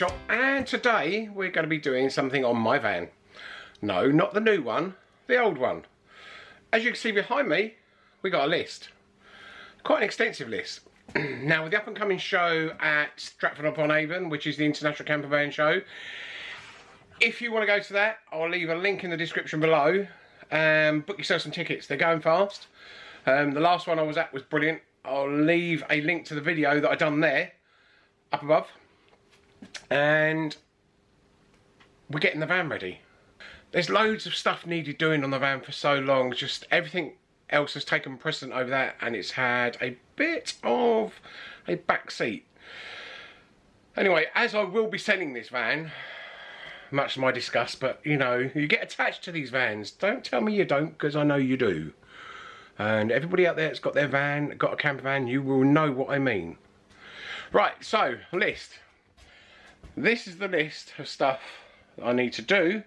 workshop and today we're going to be doing something on my van. No, not the new one, the old one. As you can see behind me, we got a list. Quite an extensive list. now with the up and coming show at Stratford upon Avon, which is the International Camper Van Show, if you want to go to that, I'll leave a link in the description below. Um, book yourself some tickets, they're going fast. Um, the last one I was at was brilliant. I'll leave a link to the video that I done there, up above and we're getting the van ready. There's loads of stuff needed doing on the van for so long, just everything else has taken precedent over that and it's had a bit of a back seat. Anyway, as I will be selling this van, much to my disgust, but you know, you get attached to these vans. Don't tell me you don't, because I know you do. And everybody out there that's got their van, got a camper van, you will know what I mean. Right, so, list this is the list of stuff I need to do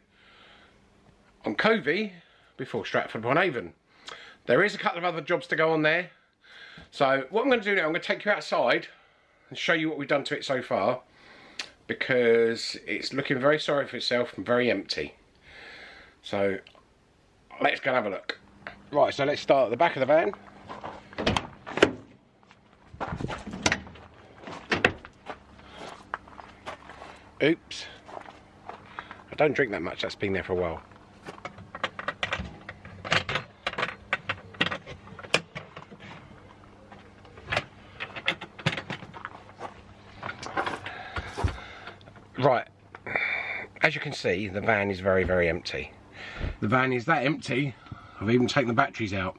on Covey before Stratford upon Avon. There is a couple of other jobs to go on there. So what I'm going to do now, I'm going to take you outside and show you what we've done to it so far because it's looking very sorry for itself and very empty. So let's go and have a look. Right, so let's start at the back of the van. Oops. I don't drink that much, that's been there for a while. Right, as you can see, the van is very, very empty. The van is that empty, I've even taken the batteries out.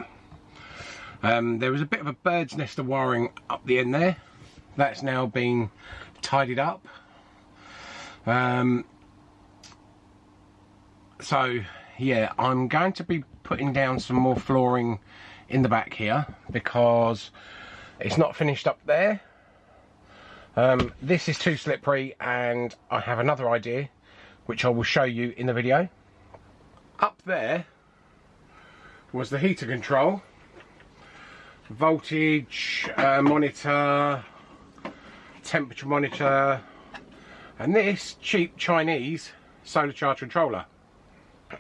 Um, there was a bit of a bird's nest of wiring up the end there. That's now been tidied up um, so yeah, I'm going to be putting down some more flooring in the back here because it's not finished up there. Um, this is too slippery and I have another idea which I will show you in the video. Up there was the heater control, voltage uh, monitor, temperature monitor, and this cheap Chinese solar charge controller.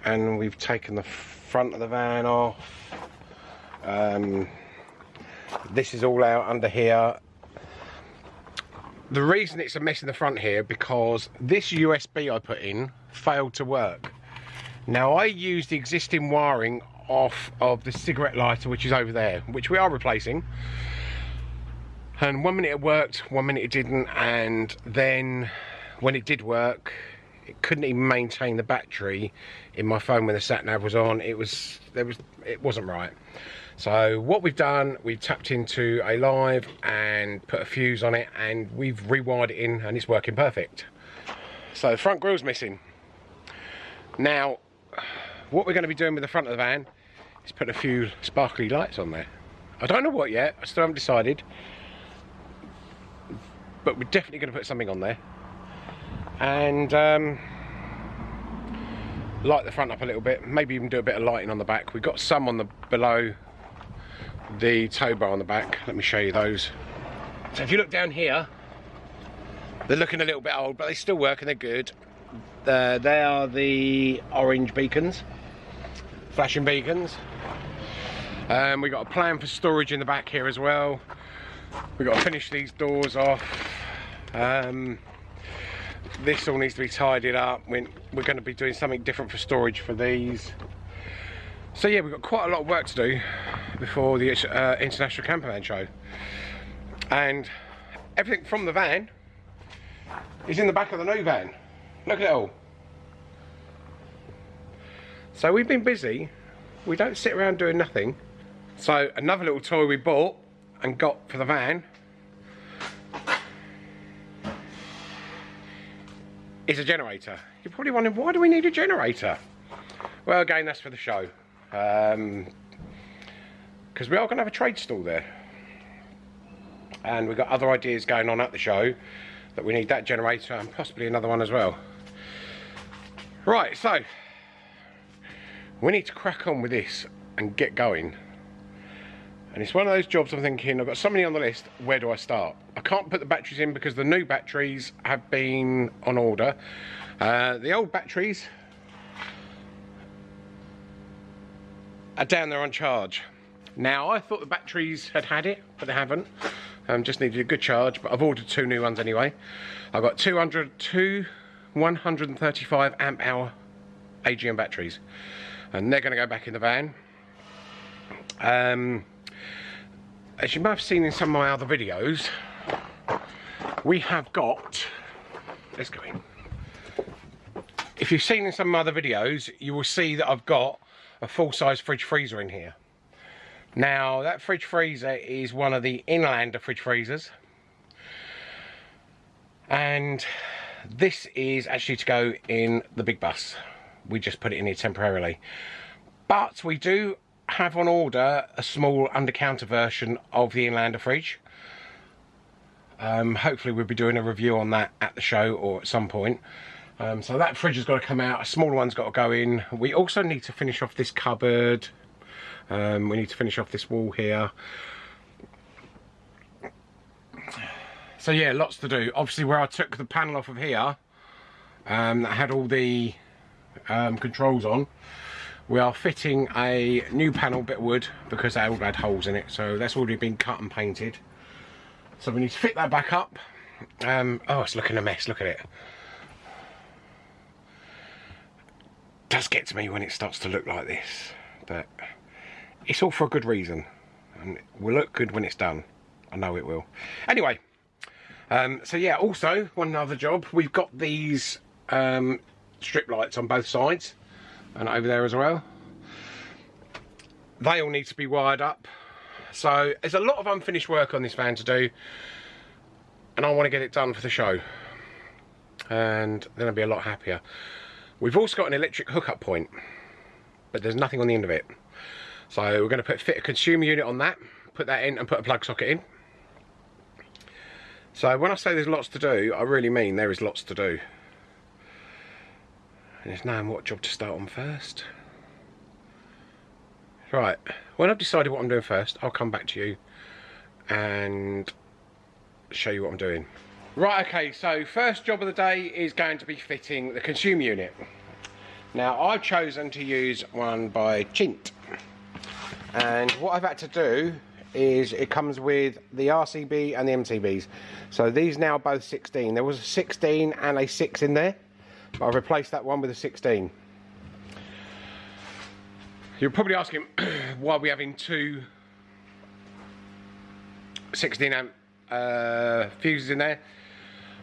And we've taken the front of the van off. Um, this is all out under here. The reason it's a mess in the front here because this USB I put in failed to work. Now I used the existing wiring off of the cigarette lighter which is over there which we are replacing. And one minute it worked one minute it didn't and then when it did work it couldn't even maintain the battery in my phone when the sat nav was on. It was there was it wasn't right. So what we've done we've tapped into a live and put a fuse on it and we've rewired it in and it's working perfect. So the front grill's missing. Now what we're going to be doing with the front of the van is put a few sparkly lights on there. I don't know what yet I still haven't decided but we're definitely going to put something on there and um, light the front up a little bit maybe even do a bit of lighting on the back. We've got some on the below the tow bar on the back. Let me show you those. So if you look down here they're looking a little bit old but they still work and they're good. Uh, they are the orange beacons flashing beacons. Um, we've got a plan for storage in the back here as well. We've got to finish these doors off. Um, this all needs to be tidied up. We're, going to be doing something different for storage for these. So yeah we've got quite a lot of work to do before the uh, International Campervan show. And everything from the van is in the back of the new van. Look at it all. So we've been busy. We don't sit around doing nothing. So another little toy we bought and got for the van is a generator. You're probably wondering, why do we need a generator? Well, again, that's for the show. Because um, we are going to have a trade stall there. And we've got other ideas going on at the show that we need that generator and possibly another one as well. Right, so we need to crack on with this and get going. And it's one of those jobs I'm thinking, I've got so many on the list, where do I start? I can't put the batteries in because the new batteries have been on order. Uh, the old batteries are down there on charge. Now, I thought the batteries had had it, but they haven't. Um, just needed a good charge, but I've ordered two new ones anyway. I've got 200, two 135 amp hour AGM batteries. And they're going to go back in the van. Um, as you may have seen in some of my other videos, we have got, let's go in. If you've seen in some of my other videos, you will see that I've got a full-size fridge freezer in here. Now, that fridge freezer is one of the Inlander fridge freezers. And this is actually to go in the big bus. We just put it in here temporarily. But we do have on order a small under-counter version of the Inlander fridge. Um, hopefully we'll be doing a review on that at the show or at some point. Um, so that fridge has got to come out, a smaller one's got to go in. We also need to finish off this cupboard. Um, we need to finish off this wall here. So yeah, lots to do. Obviously where I took the panel off of here, um, that had all the um, controls on, we are fitting a new panel bit of wood because they all had holes in it. So that's already been cut and painted. So we need to fit that back up. Um, oh, it's looking a mess, look at it. does get to me when it starts to look like this, but it's all for a good reason. And it will look good when it's done. I know it will. Anyway, um, so yeah, also, one other job, we've got these um, strip lights on both sides and over there as well. They all need to be wired up. So there's a lot of unfinished work on this van to do and I want to get it done for the show and then I'll be a lot happier. We've also got an electric hookup point but there's nothing on the end of it. So we're going to put fit a consumer unit on that, put that in and put a plug socket in. So when I say there's lots to do, I really mean there is lots to do. And it's knowing what job to start on first. Right, when I've decided what I'm doing first, I'll come back to you and show you what I'm doing. Right, okay, so first job of the day is going to be fitting the consumer unit. Now, I've chosen to use one by Chint. And what I've had to do is it comes with the RCB and the MCBs. So these now both 16. There was a 16 and a 6 in there, but I've replaced that one with a 16. You're probably asking why we're having two 16 amp uh, fuses in there.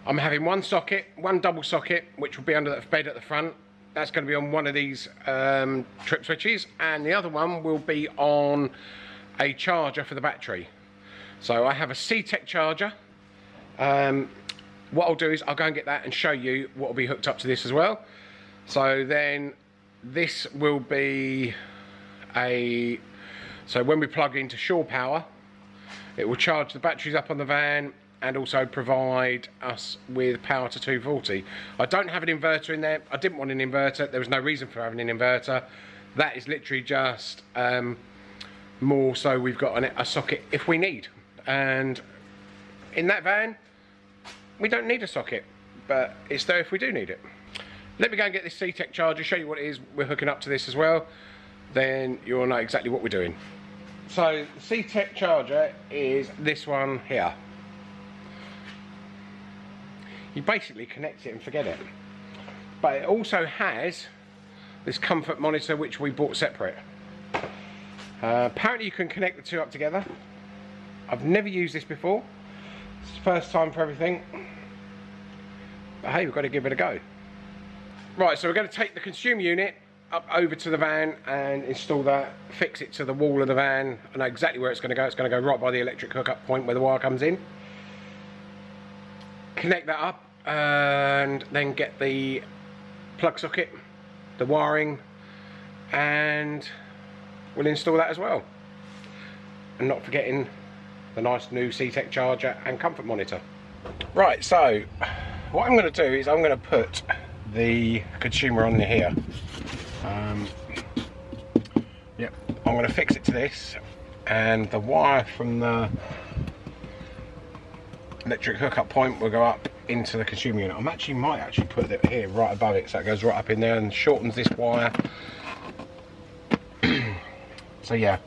I'm having one socket, one double socket, which will be under the bed at the front. That's going to be on one of these um, trip switches, and the other one will be on a charger for the battery. So I have a CTEK charger. Um, what I'll do is I'll go and get that and show you what will be hooked up to this as well. So then this will be a, so when we plug into shore power, it will charge the batteries up on the van and also provide us with power to 240. I don't have an inverter in there. I didn't want an inverter. There was no reason for having an inverter. That is literally just um, more so we've got an, a socket if we need and in that van we don't need a socket but it's there if we do need it. Let me go and get this CTEK charger show you what it is. We're hooking up to this as well. Then you'll know exactly what we're doing. So the CTEK charger is this one here. You basically connect it and forget it. But it also has this comfort monitor which we bought separate. Uh, apparently you can connect the two up together. I've never used this before. It's the first time for everything. But hey, we've got to give it a go. Right, so we're going to take the consumer unit up over to the van and install that, fix it to the wall of the van. I know exactly where it's going to go. It's going to go right by the electric hookup point where the wire comes in. Connect that up and then get the plug socket, the wiring and we'll install that as well. And not forgetting the nice new CTEK charger and comfort monitor. Right, so what I'm going to do is I'm going to put the consumer on here. Um, yep, I'm going to fix it to this and the wire from the electric hookup point will go up into the consumer unit. I actually might actually put it here right above it so it goes right up in there and shortens this wire. so yeah,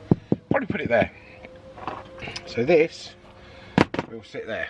probably put it there. So this will sit there.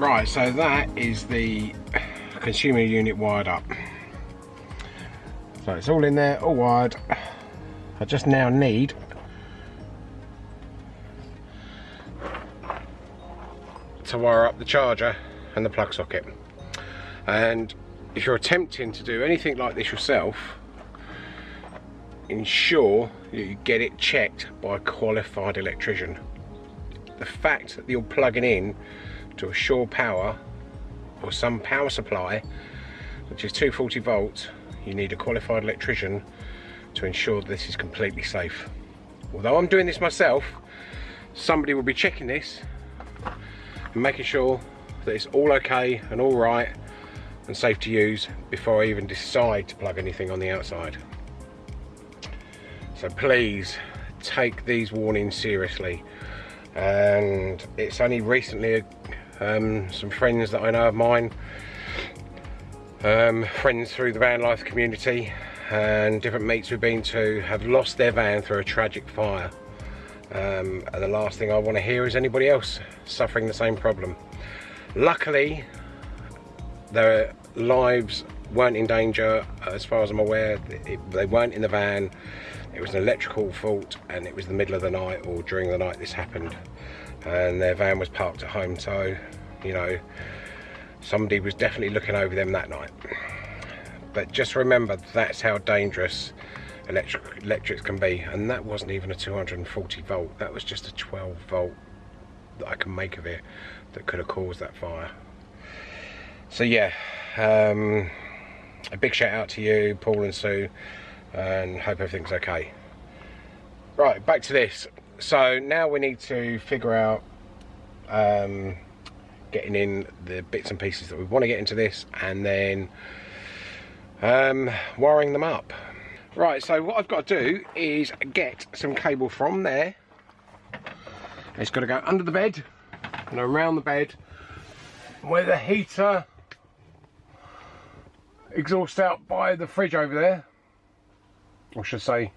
Right, so that is the consumer unit wired up. So it's all in there, all wired. I just now need to wire up the charger and the plug socket. And if you're attempting to do anything like this yourself, ensure you get it checked by a qualified electrician. The fact that you're plugging in to a shore power or some power supply which is 240 volts you need a qualified electrician to ensure this is completely safe. Although I'm doing this myself somebody will be checking this and making sure that it's all okay and all right and safe to use before I even decide to plug anything on the outside. So please take these warnings seriously. And it's only recently um, some friends that I know of mine, um, friends through the van life community and different meets we've been to have lost their van through a tragic fire. Um, and the last thing I want to hear is anybody else suffering the same problem. Luckily, their lives weren't in danger as far as I'm aware. It, they weren't in the van. It was an electrical fault and it was the middle of the night or during the night this happened and their van was parked at home so you know somebody was definitely looking over them that night. But just remember that's how dangerous electric electrics can be and that wasn't even a 240 volt. That was just a 12 volt that I can make of it that could have caused that fire. So yeah um, a big shout out to you Paul and Sue and hope everything's okay. Right back to this so now we need to figure out um, getting in the bits and pieces that we want to get into this and then um, wiring them up. Right, so what I've got to do is get some cable from there. It's got to go under the bed and around the bed where the heater exhausts out by the fridge over there. Or should I say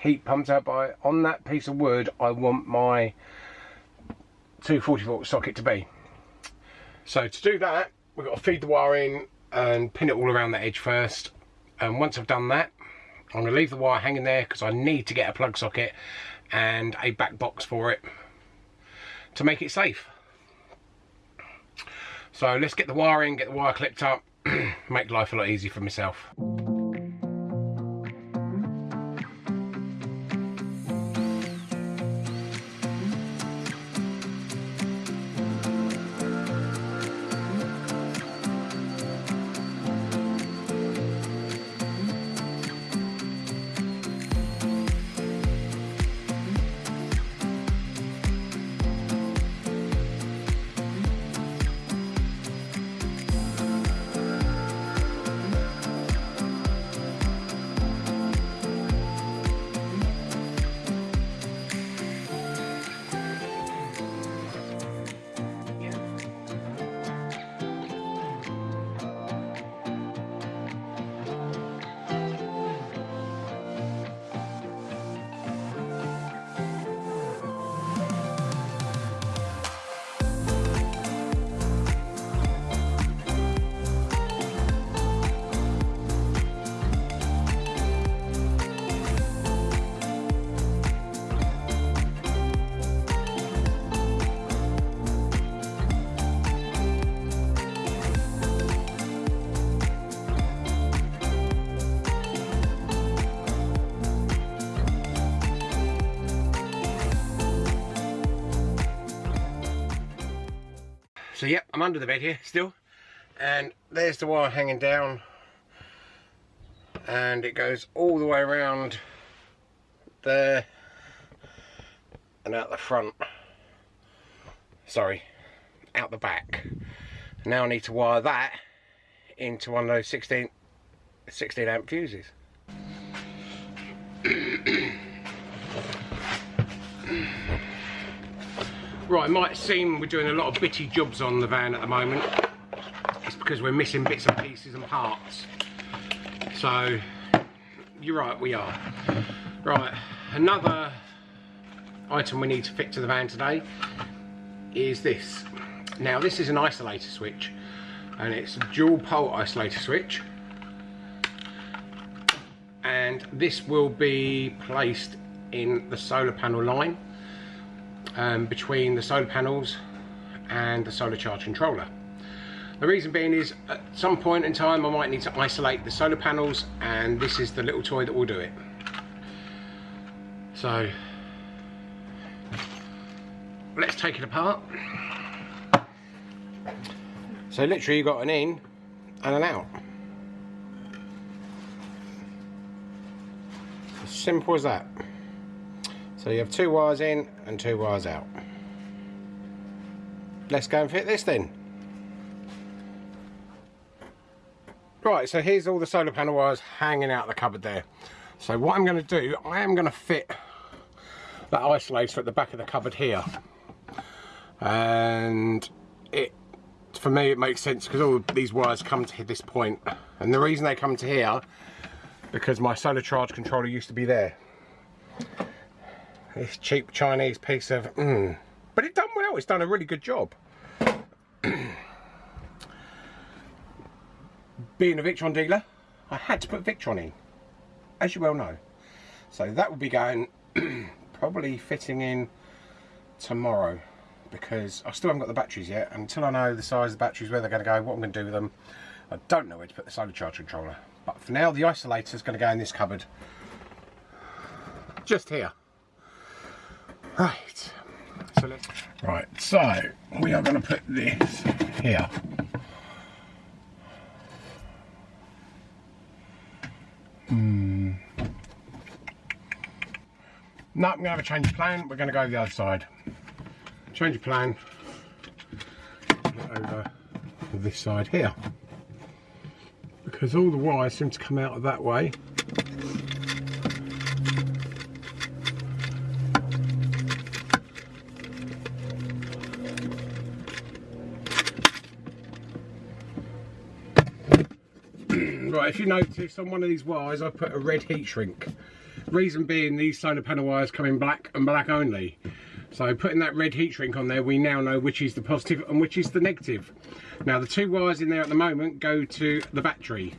heat pumped out by on that piece of wood I want my 240 volt socket to be so to do that we've got to feed the wire in and pin it all around the edge first and once I've done that I'm going to leave the wire hanging there because I need to get a plug socket and a back box for it to make it safe. So let's get the wiring, get the wire clipped up, make life a lot easier for myself. I'm under the bed here still. And there's the wire hanging down. And it goes all the way around there and out the front. Sorry, out the back. Now I need to wire that into one of those 16, 16 amp fuses. Right, it might seem we're doing a lot of bitty jobs on the van at the moment. It's because we're missing bits and pieces and parts. So, you're right, we are. Right, another item we need to fit to the van today is this. Now, this is an isolator switch, and it's a dual pole isolator switch. And this will be placed in the solar panel line um, between the solar panels and the solar charge controller. The reason being is at some point in time I might need to isolate the solar panels and this is the little toy that will do it. So let's take it apart. So literally you've got an in and an out. As simple as that. So you have two wires in and two wires out. Let's go and fit this then. Right, so here's all the solar panel wires hanging out the cupboard there. So what I'm going to do, I am going to fit that isolator at the back of the cupboard here. And it, for me, it makes sense because all these wires come to this point. And the reason they come to here, because my solar charge controller used to be there this cheap Chinese piece of mm. but it done well. It's done a really good job. Being a Victron dealer I had to put Victron in as you well know. So that will be going probably fitting in tomorrow because I still haven't got the batteries yet. Until I know the size of the batteries where they're going to go what I'm going to do with them I don't know where to put the solar charge controller. But for now the isolator is going to go in this cupboard. Just here Right. So let's. Right. So we are going to put this here. Hmm. No, I'm going to have a change of plan. We're going to go the other side. Change of plan. Over this side here. Because all the wires seem to come out of that way. If you notice on one of these wires I put a red heat shrink. Reason being these solar panel wires come in black and black only. So putting that red heat shrink on there, we now know which is the positive and which is the negative. Now the two wires in there at the moment go to the battery.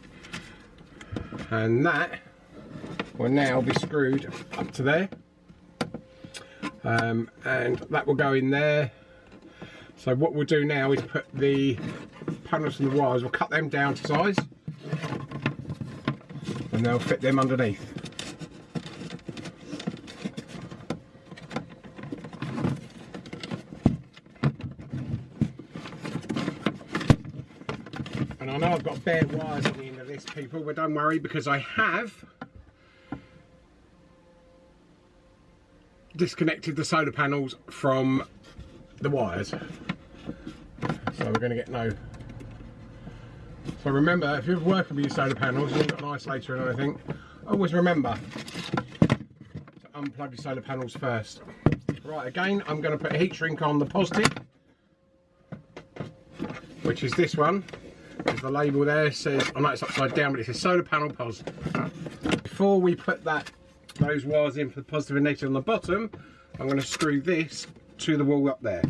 And that will now be screwed up to there. um, and that will go in there so what we'll do now is put the panels and the wires we'll cut them down to size and they'll fit them underneath and I know I've got bare wires on the end of this people but don't worry because I have disconnected the solar panels from the wires. So we're going to get no... So remember, if you're working with your solar panels, you've got an isolator or anything, always remember to unplug your solar panels first. Right, again, I'm going to put a heat shrink on the positive, which is this one. There's the label there says, I know it's upside down, but it says solar panel pos. Before we put that those wires in for the positive and negative on the bottom, I'm going to screw this to the wall up there.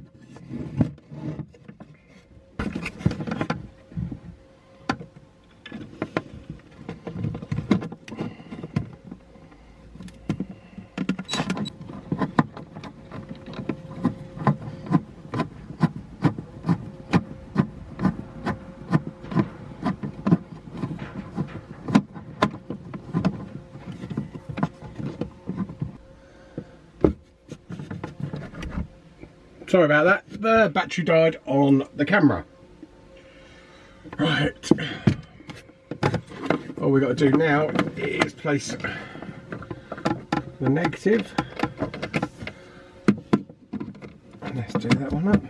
Sorry about that. The battery died on the camera. Right. All we've got to do now is place the negative. Let's do that one up.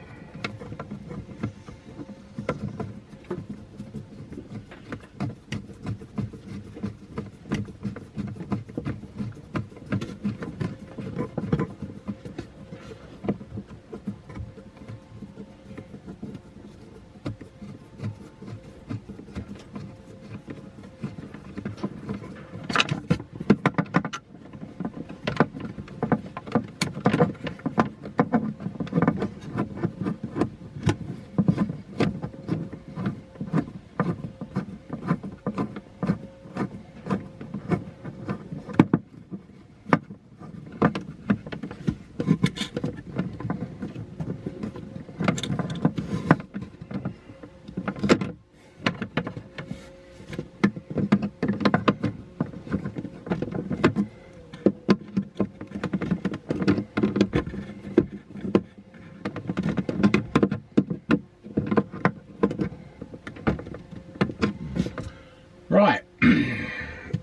Right,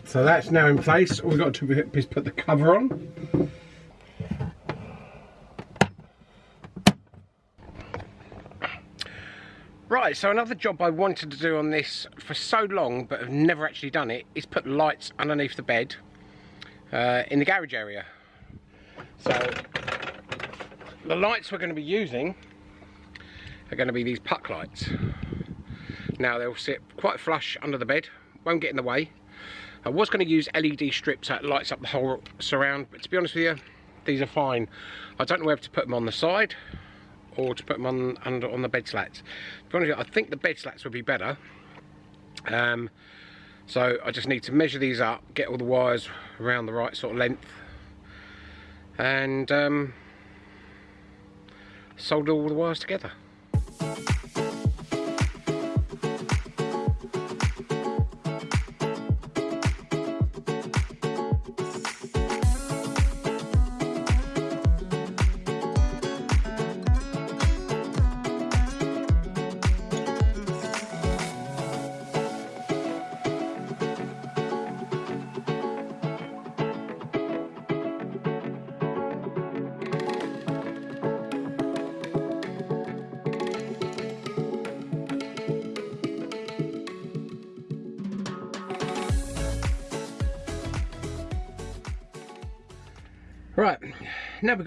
so that's now in place. All we've got to do is put the cover on. Right, so another job I wanted to do on this for so long, but have never actually done it, is put lights underneath the bed uh, in the garage area. So, the lights we're going to be using are going to be these puck lights. Now they'll sit quite flush under the bed, won't get in the way. I was going to use LED strips that lights up the whole surround, but to be honest with you, these are fine. I don't know whether to put them on the side or to put them on under on the bed slats. To be honest you, I think the bed slats would be better. Um, so I just need to measure these up, get all the wires around the right sort of length, and um, solder all the wires together.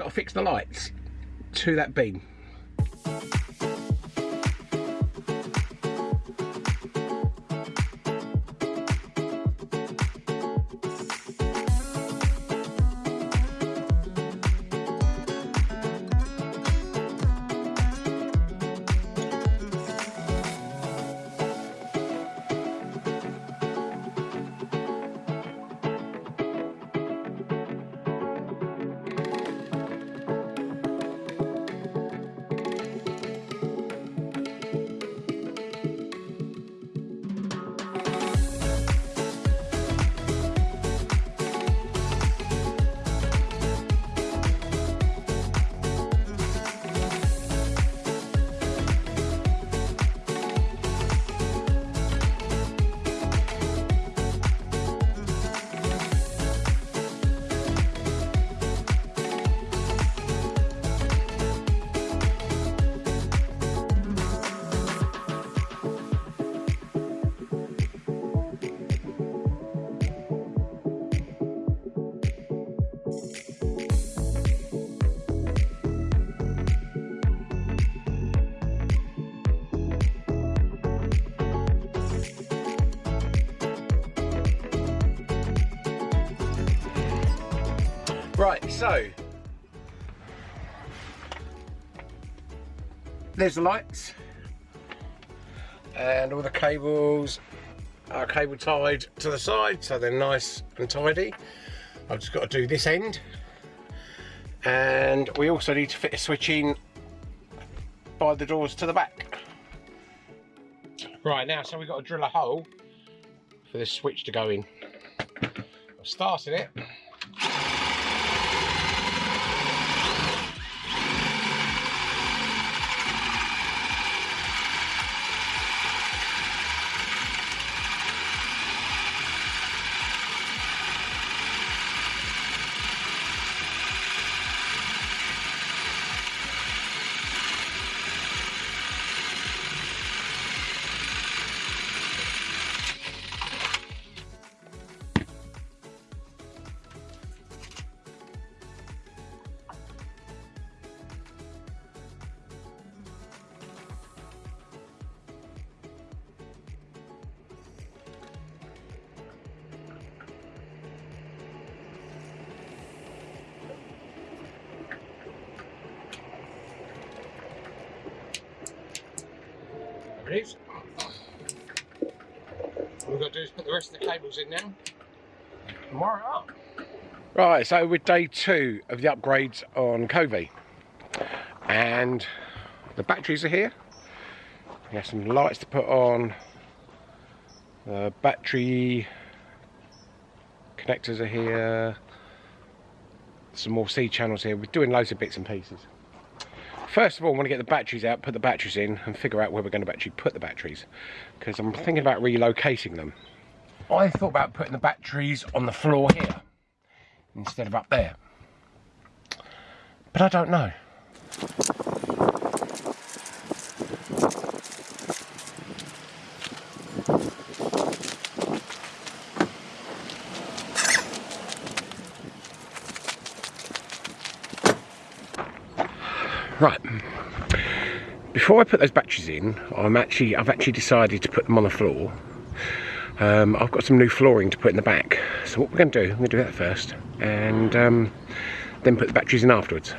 Got to fix the lights to that beam. Right, so there's the lights and all the cables are cable tied to the side so they're nice and tidy. I've just got to do this end and we also need to fit a switch in by the doors to the back. Right now, so we've got to drill a hole for this switch to go in. I've started it. It is. All we've got to do is put the rest of the cables in now. Wire it up. Right, so we're day two of the upgrades on Covey. And the batteries are here. We have some lights to put on. The battery connectors are here. Some more C channels here. We're doing loads of bits and pieces. First of all, I want to get the batteries out, put the batteries in, and figure out where we're going to actually put the batteries. Because I'm thinking about relocating them. I thought about putting the batteries on the floor here, instead of up there. But I don't know. Right. Before I put those batteries in, I'm actually I've actually decided to put them on the floor. Um, I've got some new flooring to put in the back. So what we're going to do, I'm going to do that first, and um, then put the batteries in afterwards.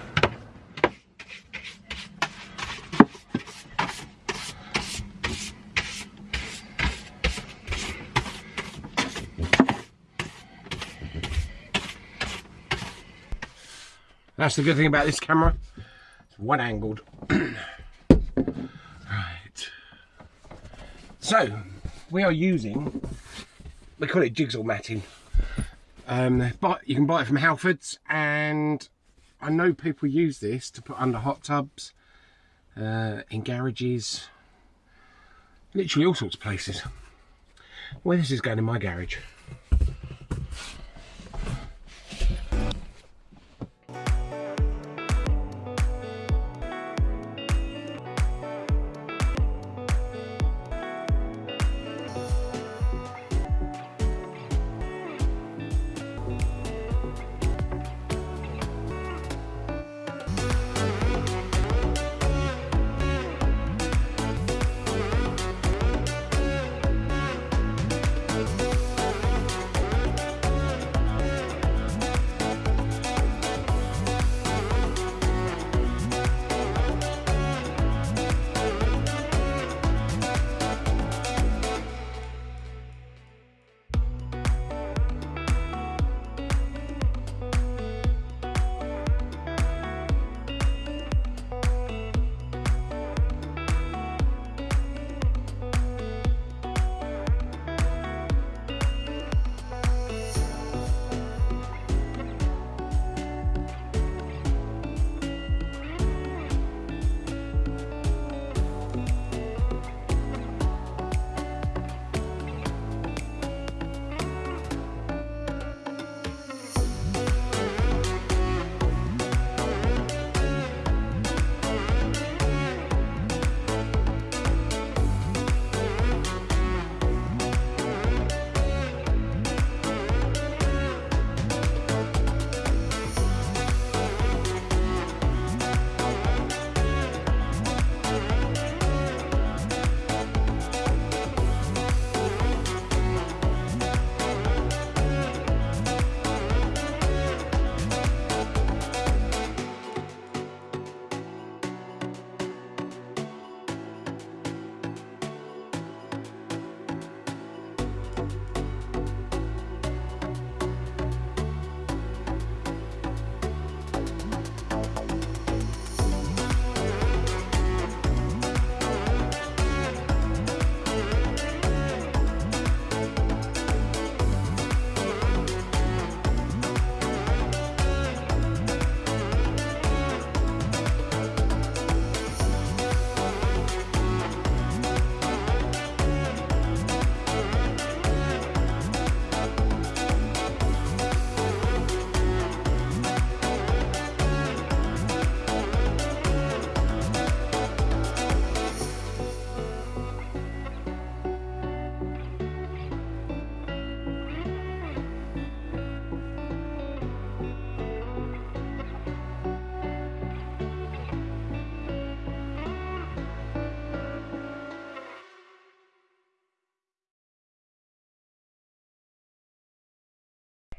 That's the good thing about this camera. One angled. right. So, we are using, we call it jigsaw matting. Um, but you can buy it from Halfords and I know people use this to put under hot tubs, uh, in garages, literally all sorts of places. Where this is going in my garage.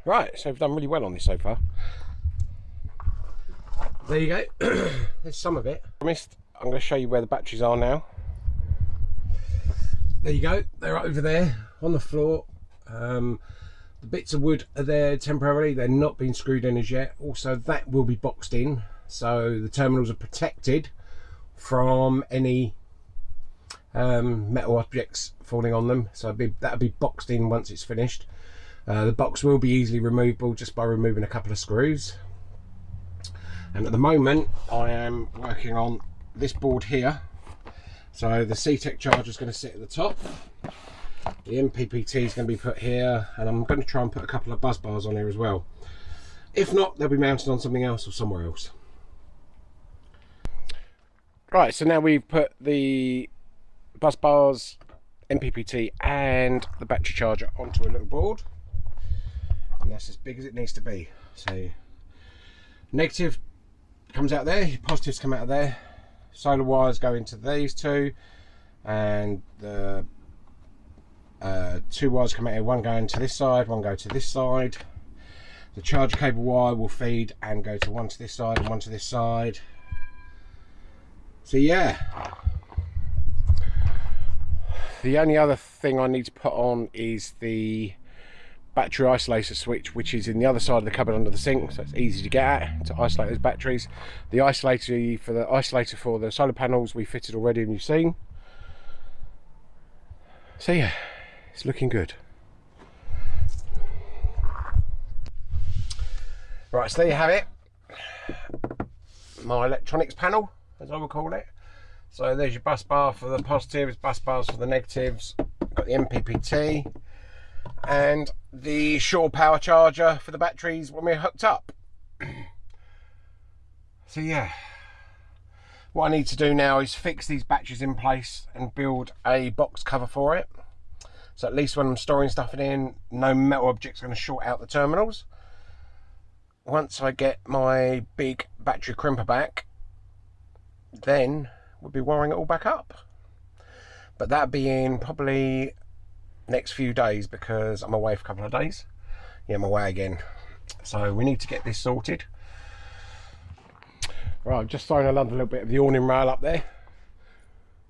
Right, so we've done really well on this so far. There you go. There's some of it. I Promised I'm going to show you where the batteries are now. There you go. They're over there on the floor. Um, the bits of wood are there temporarily. They're not being screwed in as yet. Also, that will be boxed in. So the terminals are protected from any um, metal objects falling on them. So be, that'll be boxed in once it's finished. Uh, the box will be easily removable just by removing a couple of screws. And at the moment, I am working on this board here. So the CTEK charger is going to sit at the top. The MPPT is going to be put here, and I'm going to try and put a couple of bus bars on here as well. If not, they'll be mounted on something else or somewhere else. Right, so now we've put the bus bars, MPPT and the battery charger onto a little board. And that's as big as it needs to be. So negative comes out there, positives come out of there. Solar wires go into these two and the uh, two wires come out here, one going to this side, one go to this side. The charger cable wire will feed and go to one to this side and one to this side. So yeah, the only other thing I need to put on is the battery isolator switch which is in the other side of the cupboard under the sink so it's easy to get at to isolate those batteries. The isolator for the isolator for the solar panels we fitted already and you've seen. So yeah it's looking good. Right so there you have it. My electronics panel as I would call it. So there's your bus bar for the positives, bus bars for the negatives. Got the MPPT and the shore power charger for the batteries when we're hooked up. so yeah, what I need to do now is fix these batteries in place and build a box cover for it. So at least when I'm storing stuff in, no metal objects going to short out the terminals. Once I get my big battery crimper back, then we'll be wiring it all back up. But that being probably next few days because I'm away for a couple of days. Yeah, I'm away again. So we need to get this sorted. Right, I've just thrown another little bit of the awning rail up there.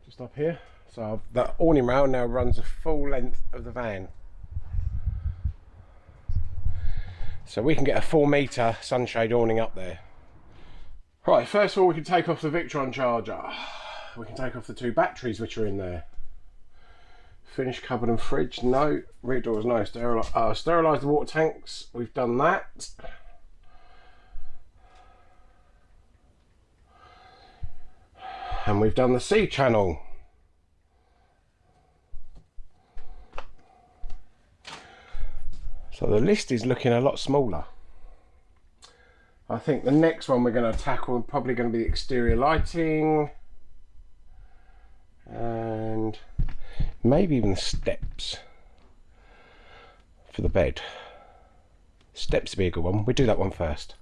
Just up here. So that awning rail now runs the full length of the van. So we can get a four metre sunshade awning up there. Right, first of all we can take off the Victron charger we can take off the two batteries which are in there. Finish cupboard and fridge. No. Rear doors, no. Steril uh, sterilise the water tanks. We've done that. And we've done the C channel. So the list is looking a lot smaller. I think the next one we're going to tackle is probably going to be the exterior lighting and maybe even the steps for the bed. Steps would be a good one. We do that one first.